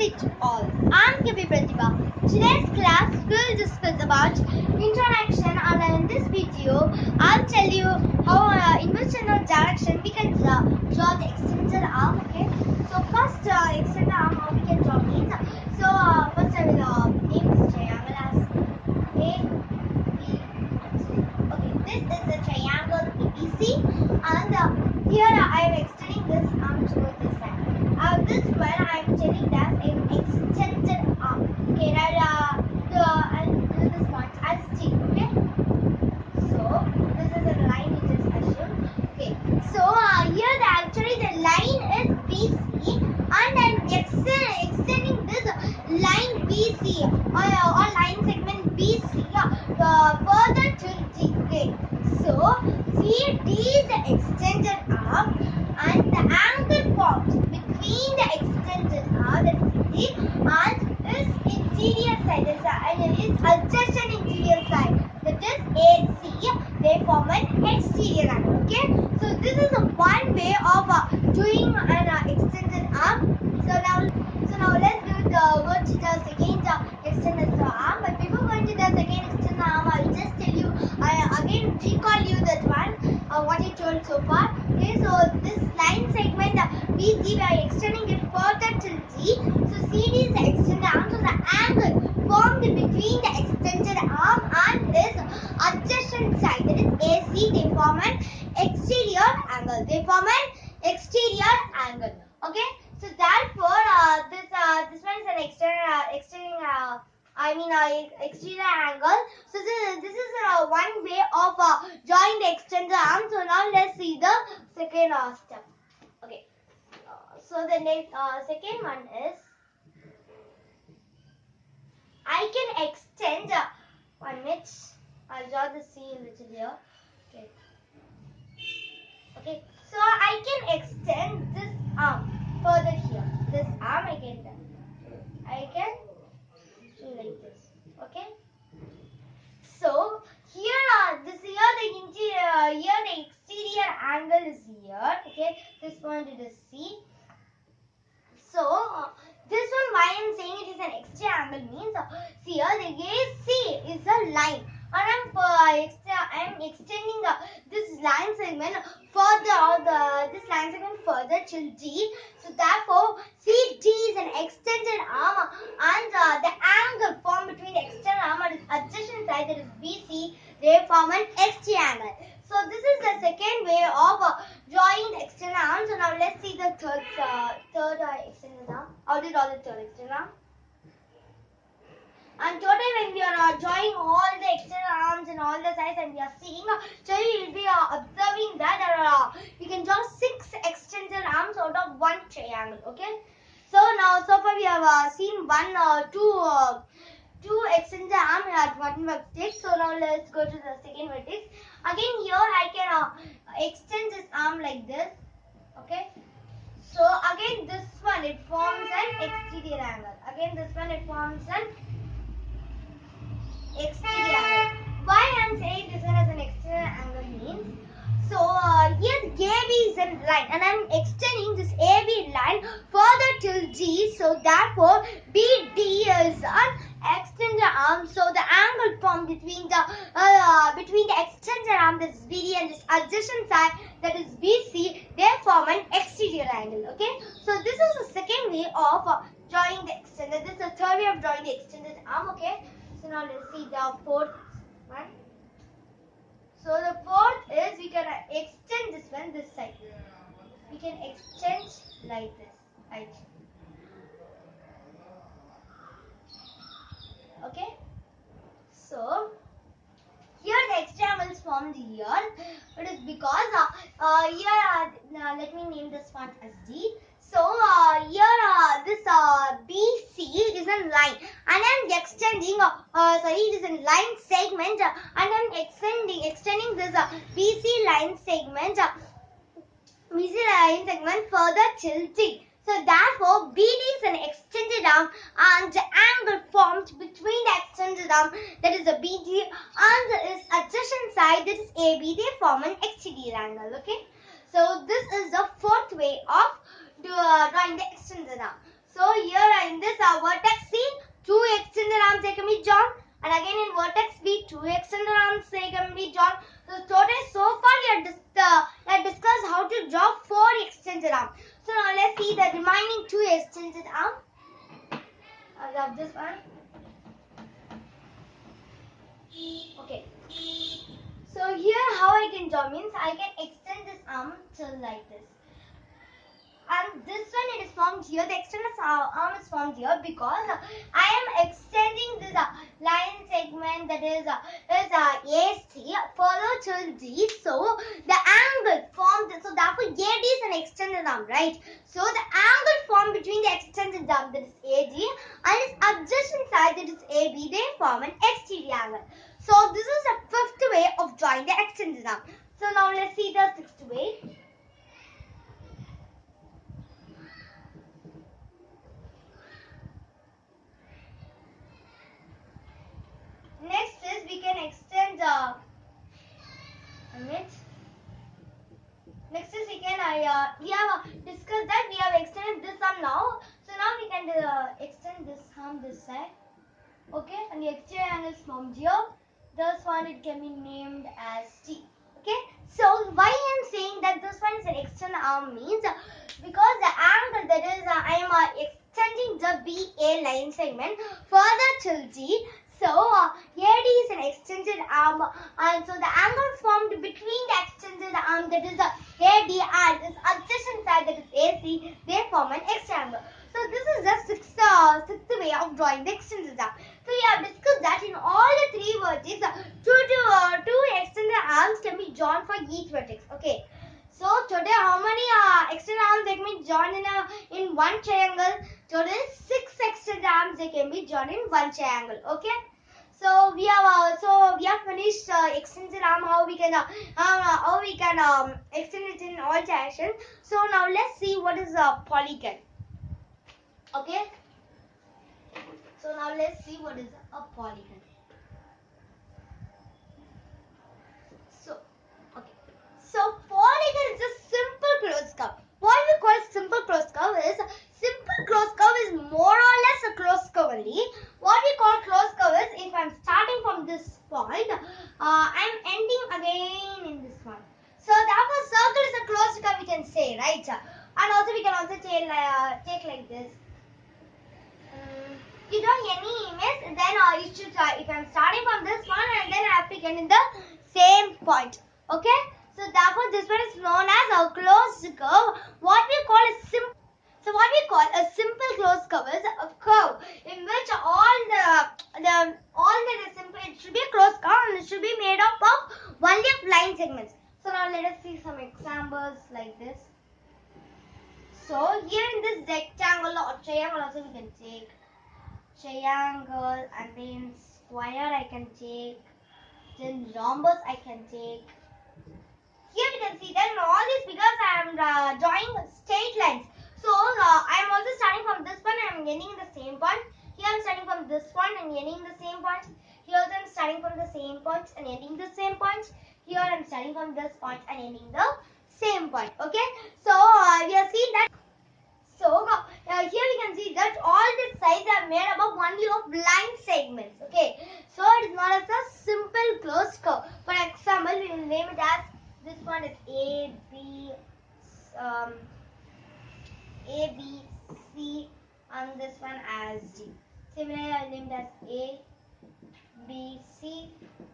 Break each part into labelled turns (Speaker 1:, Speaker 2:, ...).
Speaker 1: sit all. I'm Kavi Pratibha. Today's class will discuss about interaction and in this video I'll tell you how uh, in which uh, direction we can draw, draw the extended arm okay. So first uh, extended arm how we can draw it. so uh, first I will uh, name this triangle as A, B. Okay, this is the triangle ABC and uh, here I am extending this arm towards this side. Uh, this one I am telling extended arm. Okay, now the I'll do this point as T. Okay. So this is a line you just assume. Okay. So here the actually the line is BC and I'm extend, extending this line BC or, or line segment BC further to D. Okay. So see D is the extended arm and the angle formed between the extended arm is D and its interior side. Is and its adjacent interior side. That is AC they form an exterior angle okay? So this is one way of uh, doing an uh, extended arm. So now so now let's do the go to the uh, extended arm. But before going to the second extended arm I'll just tell you I uh, again recall you that one uh, what I told so far. Okay so this line segment we are extending it further till D so CD is the extended arm so the angle formed between the extended arm and its is AC they form an exterior angle. They form an exterior angle. Okay? So therefore uh, this uh, this one is an external uh, extending uh, I mean uh, exterior angle. So this, this is uh, one way of uh, drawing the extended arm. So now let's see the second uh, step. Okay. So the next uh, second one is I can extend uh, one minute. I'll draw the C a little here. Okay. Okay. So I can extend this arm further here. This arm I can I can do like this. Okay. So here uh, this here the interior here the exterior angle is here. Okay. This point it is C. So uh, this one why I am saying it is an extra angle means uh, see here the AC is a line and I'm uh, extra, I'm extending uh, this line segment further or the this line segment further till D. So therefore CD is an extended arm and uh, the angle formed between the external arm and adjacent side that is BC they form an XT angle. So this is the second way of uh, drawing the external arm. So now let's see the third uh, third uh, extended arm. How to draw the third external arm? And today when we are uh, drawing all the external arms and all the sides and we are seeing, uh, so you will be uh, observing that uh, we can draw six extended arms out of one triangle. Okay. So now so far we have uh, seen one, uh, two, uh, two extended arm at one vertex. So now let's go to the second vertex. Again here I can uh, extend this arm like this. Okay. So again this one it forms an exterior angle. Again this one it forms an exterior angle. Why I am saying this one as an exterior angle means so uh, here AB is a line and I am extending this AB line further till G. So therefore BD is an extended arm. So the angle formed between the uh, between the extended arm that is BD and this adjacent side that is BC they form an exterior angle. Okay. So this is the second way of uh, drawing the extended. This is the third way of drawing the extended arm. Okay. So now let's see the fourth one. So the fourth is we can uh, extend this one this side. We can extend like this. Right. Okay. So here the extra angle is formed here. It is because uh, uh, here uh, let me name this one as D. So uh, here uh, this uh, BC is a line and I'm extending uh, uh, sorry it is a line segment and I'm extending extending this uh, BC line segment uh, BC line segment further till T. So therefore BD is an extended arm and the angle formed between the extended arm that is the BD and its adjacent side that is AB they form an exterior angle okay. So this is the fourth way of drawing the extended arm. So here in this our vertex C, two extended arms they can be drawn. And again in vertex B, two extended arms they can be drawn. So today so far we have, dis- uh, we have discussed how to draw four extended arms. So now let's see the remaining two extended arms. I love this one. Okay. So here how I can draw means I can extend this arm till like this. And this one it is formed here. The extended arm is formed here because uh, I am extending this uh, line segment that is uh, is uh, AC further till D. So the angle formed. So therefore AD is an extended arm, right? So the angle formed between the extended arm that is AD and its adjacent side that is AB they form an exterior angle. So this is the fifth way of drawing the extended arm. So now let's see the sixth way. Next is we can extend the a. Next is we can I uh, we have uh, discussed that we have extended this arm now. So now we can uh, extend this arm this side. Okay, and the exterior angle formed here. This one it can be named as T. Okay, so why I am saying that this one is an external arm means uh, because the angle that is uh, I am uh, extending the BA line segment further till D. So uh, AD is an extended arm and so the angle formed between the extended arm that is uh, AD and this adjacent side that is AC they form an external. So this is the sixth, uh, sixth way of drawing the extended arm. So we have discussed that in all the three vertices, uh, two, two, uh, two extended arms can be drawn for each vertex. Okay. So today how many uh, extended arms can be drawn in a in one triangle? Today six extended arms they can be drawn in one triangle. Okay. So we have uh, so we have finished uh, extended arm how we can uh, uh, how we can um, extend it in all directions. So now let's see what is a polygon. Okay. So now let's see what is a polygon. So, okay. So polygon is a simple closed curve. What we call simple closed curve is simple closed curve is more or less a closed curve only. What we call closed curve is if I'm starting from this point, uh, I'm ending again in this one. So therefore circle is a closed curve we can say, right? And also we can also take, uh, take like this. Mm, you draw any image, then uh, you should uh, if I'm starting from this one get in the same point. Okay? So therefore this one is known as a closed curve. What we call a simple so what we call a simple closed curve is a curve in which all the the all the simple it should be a closed curve and it should be made up of only of line segments. So now let us see some examples like this. So here in this rectangle or triangle also we can take triangle and then square I can take then rhombus I can take. Here we can see that in all this because I am uh, drawing straight lines. So uh, I am also starting from this one and I am ending the same point. Here I am starting from this point and ending the same point. Here also I am starting from the same point and ending the same point. Here I am starting from this point and ending the same point okay? So uh, we have seen that. So uh, here we can see that all these sides are made up of only of line segments. Okay. So it is known as a simple closed curve. For example, we will name it as this one is A B um, A B C and this one as D. Similarly, I will name it as A B C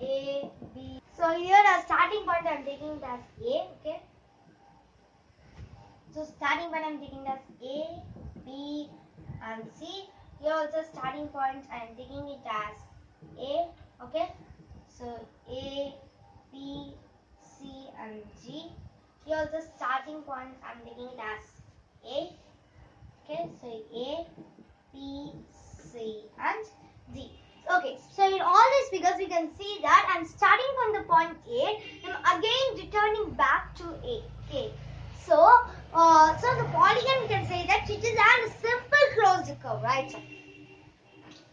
Speaker 1: A B. So here our starting point I am taking it as A. Okay. So starting point I am taking as A, B and C. Here also starting point I am taking it as A. Okay. So A, B, C and G. Here the starting point I am taking it as A. Okay. So A, B, C and D. Okay, so in all these figures we can see that I'm starting from the point A, I'm again returning back to A. Okay, so uh, so the polygon we can say that it is a simple closed curve, right?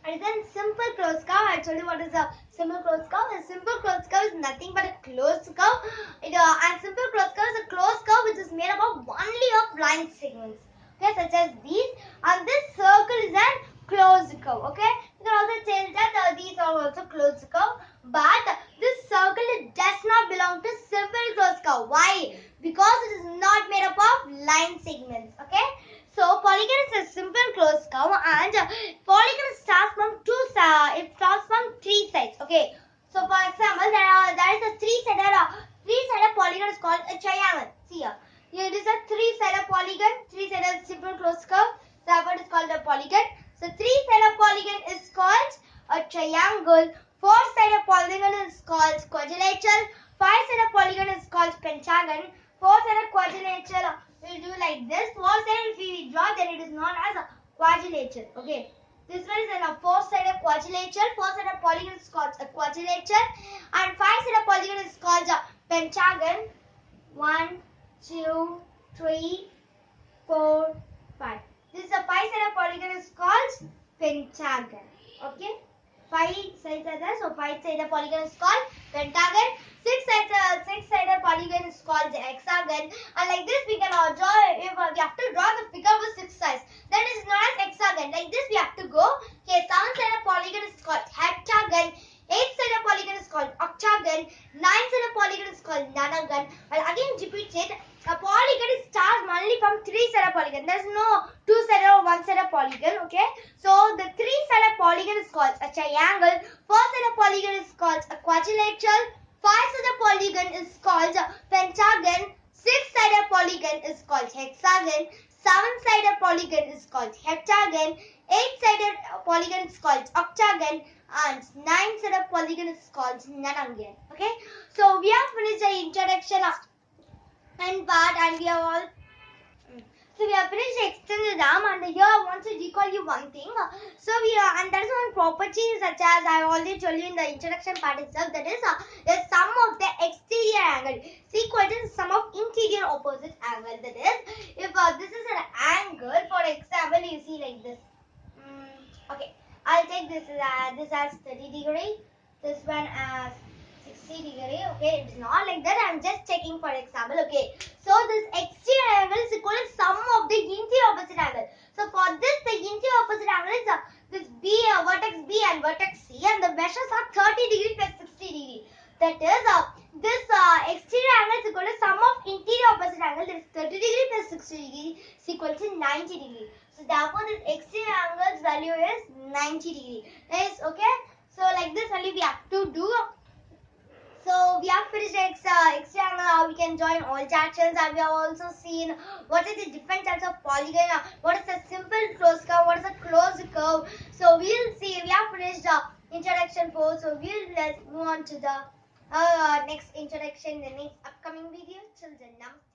Speaker 1: And then simple closed curve, I told you what is a simple closed curve. A simple closed curve is nothing but a closed curve. It, uh, and simple closed curve is a closed curve which is made up of only of line segments. Okay, such as these. And this circle is an closed curve. Okay, you can also tell that uh, these are also closed curve, but this circle does not belong to simple closed curve. Why? Because it is not made up of line segments. Okay, so polygon is a simple closed curve, and uh, polygon starts from two. Uh, it starts from three sides. Okay, so for example, there are there is a three-sided uh, three-sided polygon is called a triangle. See here. Here it is a three-sided polygon, three-sided simple closed curve. Therefore, it is called a polygon. So, three-sided polygon is called a triangle. Four-sided polygon is called quadrilateral. Five-sided polygon is called pentagon. Four-sided quadrilateral will do like this. Four-sided if we draw, then it is known as a quadrilateral. Okay. This one is a four-sided quadrilateral. Four-sided polygon is called a quadrilateral. And five-sided polygon is called a pentagon. One, two, three, four, five. This is a five-sided polygon is called pentagon. Okay. Five sides are there, so five-sided polygon is called pentagon. Six-sided uh, six-sided polygon is called hexagon. And like this, we can uh, draw. If uh, we have to draw the figure with six sides, then it is known as hexagon. Like this, we have to go. Okay, seven-sided polygon is called heptagon. Eight-sided polygon is called octagon. Nine-sided polygon is called nonagon. I'll again repeat it. A polygon is starts only from three-sided polygon. There's no two-sided or one-sided polygon. Okay. So the three-sided polygon is triangle. Four-sided polygon is called a quadrilateral. Five-sided polygon is called a pentagon. Six-sided polygon is called hexagon. Seven-sided polygon is called heptagon. Eight-sided polygon is called octagon and nine-sided polygon is called nonagon. Okay, so we have finished the introduction of and part and we have all so we have finished extended arm and here I want to recall you one thing. So we are and that is one property such as I already told you in the introduction part itself that is uh, the sum of the exterior angle is equal to the sum of interior opposite angle. That is if uh, this is an angle for example you see like this. Mm, okay, I'll take this uh, this as 30 degree, this one as 60 degree. Okay, it's not. Just taking for example. Okay, so this exterior angle is equal to sum of the interior opposite angle. So for this, the interior opposite angle is uh, this B, uh, vertex B and vertex C, and the measures are 30 degree plus 60 degree. That is, uh, this uh, exterior angle is equal to sum of interior opposite angle. That is 30 degree plus 60 degree is equal to 90 degree. So therefore, this exterior angle's value is 90 degree. Is okay. So like this only we have to do. So we have finished X, uh, triangle. How we can join all sections, and we have also seen what are the different types of polygon. uh, What is a simple closed curve? What is a closed curve? So we'll see. We have finished the introduction for. So we'll let's move on to the uh, next introduction, in the next upcoming video. Till then, you.